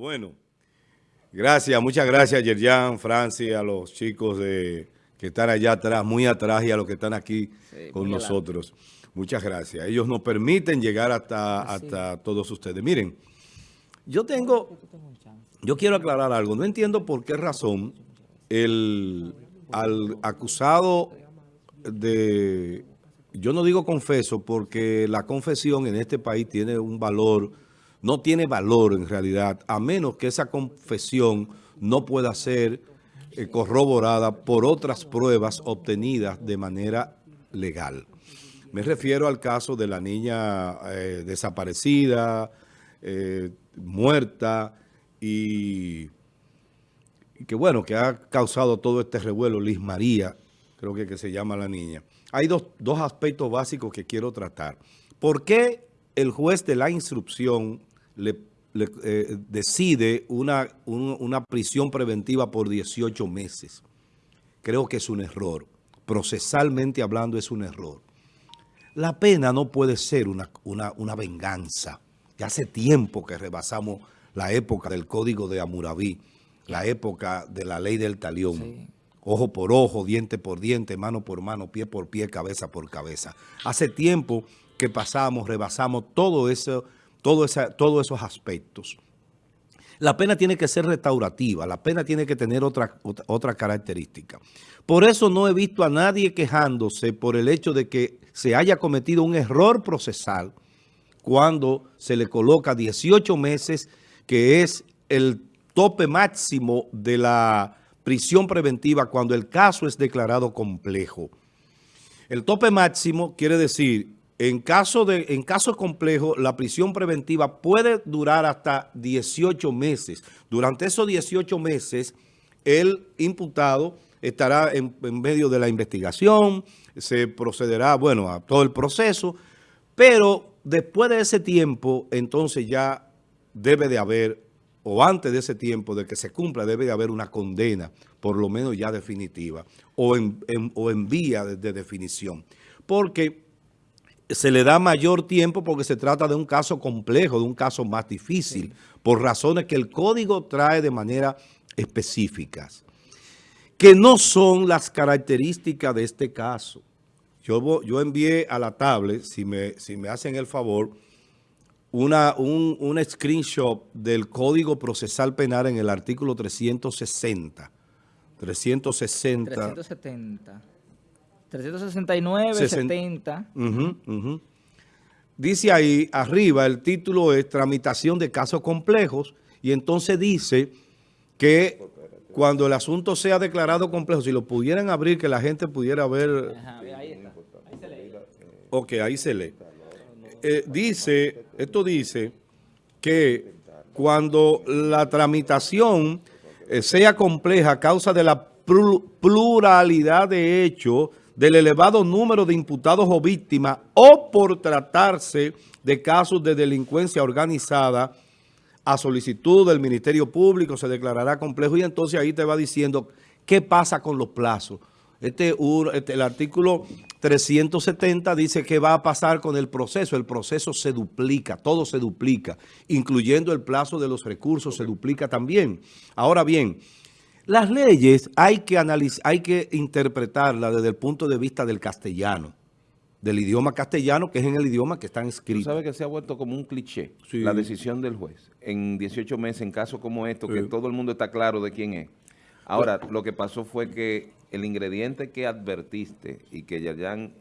Bueno, gracias, muchas gracias Yerjan, Francis, a los chicos de, que están allá atrás, muy atrás y a los que están aquí con nosotros. Muchas gracias. Ellos nos permiten llegar hasta, hasta todos ustedes. Miren, yo tengo, yo quiero aclarar algo. No entiendo por qué razón el al acusado de, yo no digo confeso porque la confesión en este país tiene un valor no tiene valor en realidad, a menos que esa confesión no pueda ser eh, corroborada por otras pruebas obtenidas de manera legal. Me refiero al caso de la niña eh, desaparecida, eh, muerta y, que bueno, que ha causado todo este revuelo, Liz María, creo que, que se llama la niña. Hay dos, dos aspectos básicos que quiero tratar. ¿Por qué el juez de la instrucción le, eh, decide una, una prisión preventiva por 18 meses. Creo que es un error. Procesalmente hablando es un error. La pena no puede ser una, una, venganza. Ya hace tiempo que rebasamos la época del Código de Amuraví, la época de la ley del talión. Ojo por ojo, diente por diente, mano por mano, pie por pie, cabeza por cabeza. Hace tiempo que pasamos, rebasamos todo eso todos esos aspectos. La pena tiene que ser restaurativa, la pena tiene que tener otra, otra, característica. Por eso no he visto a nadie quejándose por el hecho de que se haya cometido un error procesal cuando se le coloca 18 meses, que es el tope máximo de la prisión preventiva cuando el caso es declarado complejo. El tope máximo quiere decir en caso, de, en caso complejo, la prisión preventiva puede durar hasta 18 meses. Durante esos 18 meses, el imputado estará en, medio de la investigación, se procederá, bueno, a todo el proceso, pero después de ese tiempo, entonces ya debe de haber, o antes de ese tiempo de que se cumpla, debe de haber una condena, por lo menos ya definitiva, o en, o en vía de definición. Porque se le da mayor tiempo porque se trata de un caso complejo, de un caso más difícil, por razones que el código trae de manera específicas, que no son las características de este caso. Yo, yo envié a la tablet, si me, si me hacen el favor, una, un, un screenshot del Código Procesal Penal en el artículo 360. 360. 370. 369, 70. Dice ahí arriba, el título es tramitación de casos complejos y entonces dice que cuando el asunto sea declarado complejo, si lo pudieran abrir, que la gente pudiera ver. ahí está. Ahí se lee. Ok, ahí se lee. Eh, dice, esto dice que cuando la tramitación eh, sea compleja a causa de la pluralidad de hechos del elevado número de imputados o víctimas o por tratarse de casos de delincuencia organizada a solicitud del Ministerio Público se declarará complejo y entonces ahí te va diciendo qué pasa con los plazos. Este, este, el artículo 370 dice que va a pasar con el proceso. El proceso se duplica, todo se duplica, incluyendo el plazo de los recursos se duplica también. Ahora bien, las leyes hay que analizar, hay que interpretarlas desde el punto de vista del castellano, del idioma castellano, que es en el idioma que están escritos. ¿Tú sabes que se ha vuelto como un cliché la decisión del juez en 18 meses, en casos como estos, que todo el mundo está claro de quién es? Ahora, lo que pasó fue que el ingrediente que advertiste y que ya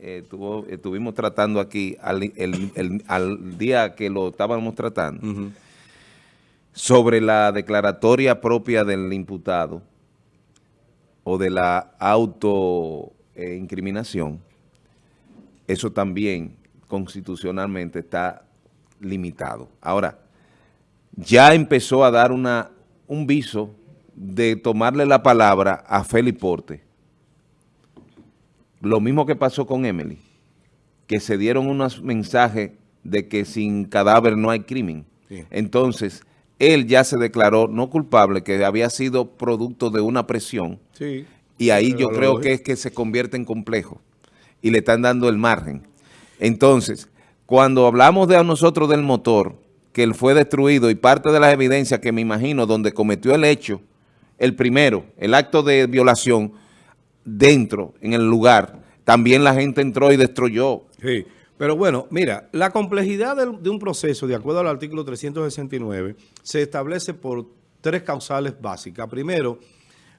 eh, estuvimos tratando aquí al, día que lo estábamos tratando, sobre la declaratoria propia del imputado, o de la autoincriminación, eso también constitucionalmente está limitado. Ahora, ya empezó a dar una, un viso de tomarle la palabra a Felipe Porte. Lo mismo que pasó con Emily, que se dieron unos mensajes de que sin cadáver no hay crimen. Entonces, él ya se declaró no culpable, que había sido producto de una presión. Sí, y ahí yo creo que es que se convierte en complejo y le están dando el margen. Entonces, cuando hablamos de nosotros del motor, que él fue destruido y parte de las evidencias que me imagino donde cometió el hecho, el primero, el acto de violación, dentro, en el lugar, también la gente entró y destruyó. Sí, pero bueno, mira, la complejidad de, de un proceso, de acuerdo al artículo 369, se establece por tres causales básicas. Primero,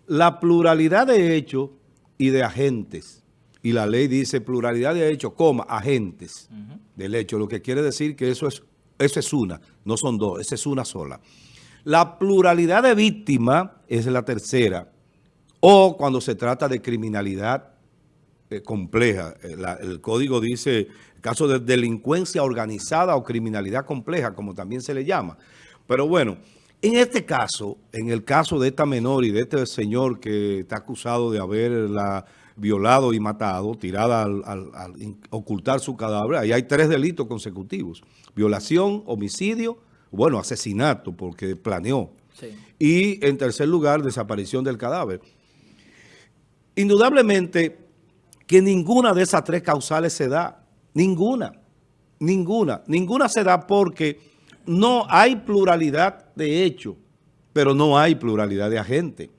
la pluralidad de hechos y de agentes. Y la ley dice pluralidad de hechos, coma, agentes del hecho, lo que quiere decir que eso es, eso es una, no son dos, esa es una sola. La pluralidad de víctimas es la tercera, o cuando se trata de criminalidad eh, compleja. Eh, el código dice, caso de delincuencia organizada o criminalidad compleja, como también se le llama. Pero bueno, en este caso, en el caso de esta menor y de este señor que está acusado de haberla violado y matado, tirada al, ocultar su cadáver, ahí hay tres delitos consecutivos. Violación, homicidio, bueno, asesinato porque planeó. Y en tercer lugar, desaparición del cadáver. Indudablemente que ninguna de esas tres causales se da. Ninguna. Ninguna. Ninguna se da porque no hay pluralidad de hechos, pero no hay pluralidad de agentes.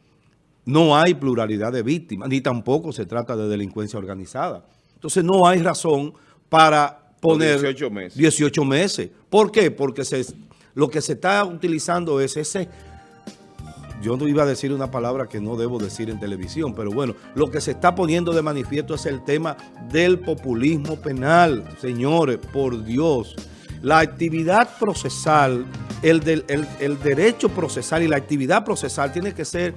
No hay pluralidad de víctimas, ni tampoco se trata de delincuencia organizada. Entonces no hay razón para poner 18 meses. 18 meses. ¿Por qué? Porque se, lo que se está utilizando es ese... Yo no iba a decir una palabra que no debo decir en televisión, pero bueno, lo que se está poniendo de manifiesto es el tema del populismo penal. Señores, por Dios, la actividad procesal, el, el, derecho procesal y la actividad procesal tiene que ser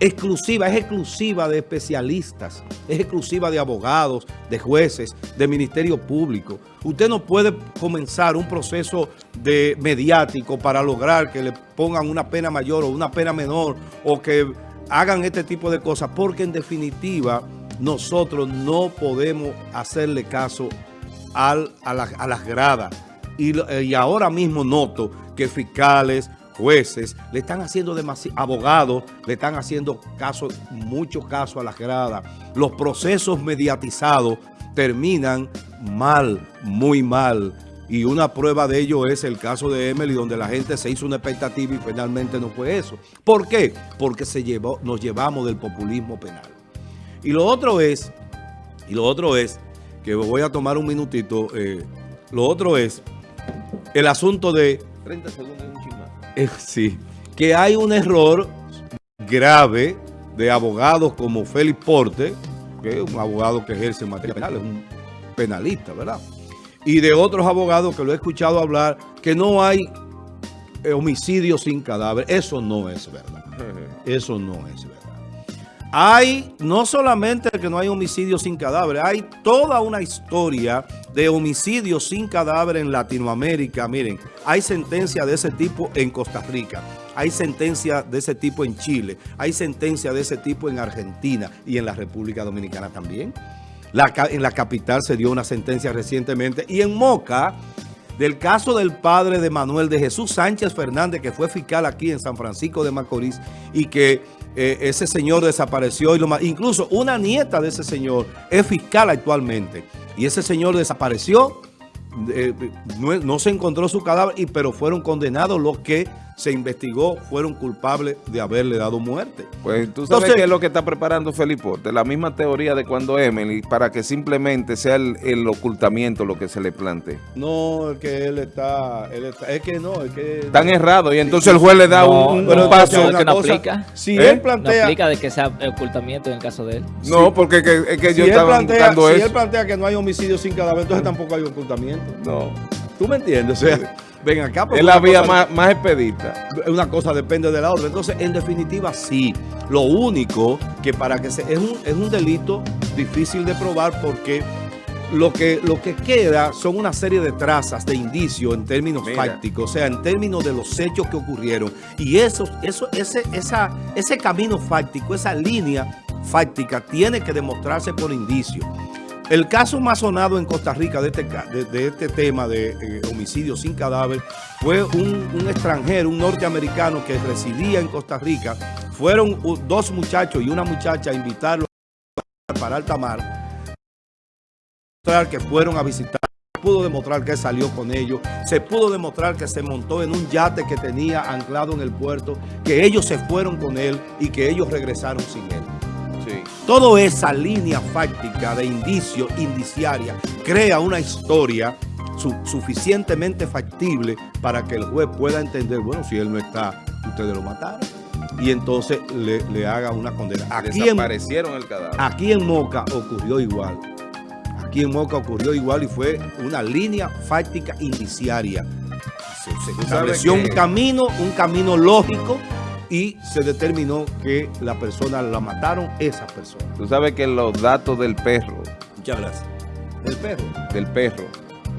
exclusiva, es exclusiva de especialistas, es exclusiva de abogados, de jueces, de ministerio público. Usted no puede comenzar un proceso de mediático para lograr que le pongan una pena mayor o una pena menor o que hagan este tipo de cosas, porque en definitiva nosotros no podemos hacerle caso a, las gradas eh, y, ahora mismo noto que fiscales, jueces, le están haciendo demasiado, abogados, le están haciendo caso, mucho caso a las gradas. Los procesos mediatizados terminan mal, muy mal. Y una prueba de ello es el caso de Emily, donde la gente se hizo una expectativa y finalmente no fue eso. ¿Por qué? Porque se llevó, nos llevamos del populismo penal. Y lo otro es, y lo otro es, que voy a tomar un minutito, eh, lo otro es el asunto de... 30 segundos eh, sí, que hay un error grave de abogados como Félix Porte, que es un abogado que ejerce en materia penal, es un penalista, ¿verdad? Y de otros abogados que lo he escuchado hablar, que no hay eh, homicidio sin cadáver. Eso no es verdad. Eso no es verdad. Hay no solamente que no hay homicidio sin cadáver, hay toda una historia de homicidio sin cadáver en Latinoamérica. Miren, hay sentencia de ese tipo en Costa Rica, hay sentencia de ese tipo en Chile, hay sentencia de ese tipo en Argentina y en la República Dominicana también. en la capital se dio una sentencia recientemente y en Moca, del caso del padre de Manuel de Jesús Sánchez Fernández, que fue fiscal aquí en San Francisco de Macorís y que eh, ese señor desapareció y lo. Incluso una nieta de ese señor es fiscal actualmente. Y ese señor desapareció, eh, no, no, se encontró su cadáver, y, pero fueron condenados los que se investigó fueron culpables de haberle dado muerte. Pues tú sabes qué es lo que está preparando Felipe la misma teoría de cuando Emily, para que simplemente sea el, ocultamiento lo que se le plantee. No, es que él está, es que no, es que... Están errados y entonces el juez le da un, paso. que no aplica. Si él plantea... No aplica de que sea ocultamiento en el caso de él. No, porque es que, yo estaba eso. Si él plantea que no hay homicidio sin cadáver, entonces tampoco hay ocultamiento. No. ¿Tú me entiendes? O sea, ven acá. Es la vía más, más expedita. Una cosa depende de la otra. Entonces, en definitiva, sí. Lo único que para que se... Es un, es un delito difícil de probar porque lo que, lo que queda son una serie de trazas, de indicios en términos fácticos, o sea, en términos de los hechos que ocurrieron. Y eso, eso, ese, esa, ese camino fáctico, esa línea fáctica tiene que demostrarse por indicios. El caso más sonado en Costa Rica de este, de, este tema de eh, homicidio sin cadáver fue un, extranjero, un norteamericano que residía en Costa Rica. Fueron dos muchachos y una muchacha a invitarlo para alta mar que fueron a visitar pudo demostrar que salió con ellos, se pudo demostrar que se montó en un yate que tenía anclado en el puerto, que ellos se fueron con él y que ellos regresaron sin él. Toda esa línea fáctica de indicio, indiciaria, crea una historia suficientemente factible para que el juez pueda entender, bueno, si él no está, ustedes lo mataron. Y entonces le, haga una condena. Aquí Desaparecieron el cadáver. Aquí en Moca ocurrió igual. Aquí en Moca ocurrió igual y fue una línea fáctica indiciaria. Se, estableció un camino, un camino lógico y se determinó que la persona la mataron esas personas. Tú sabes que los datos del perro. Muchas gracias. ¿Del perro? Del perro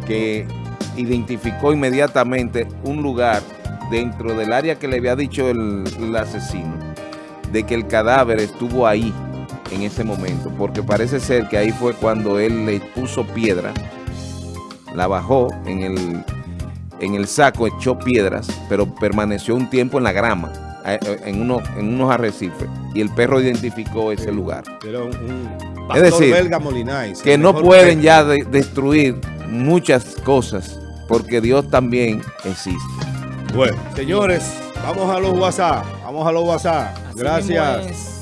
que identificó inmediatamente un lugar dentro del área que le había dicho el, asesino, de que el cadáver estuvo ahí en ese momento, porque parece ser que ahí fue cuando él le puso piedra, la bajó en el, en el saco, echó piedras, pero permaneció un tiempo en la grama, en unos, en unos arrecifes, y el perro identificó ese lugar. es decir, que no pueden ya destruir muchas cosas, porque Dios también existe. Bueno, señores, vamos a los WhatsApp, vamos a los WhatsApp. Gracias.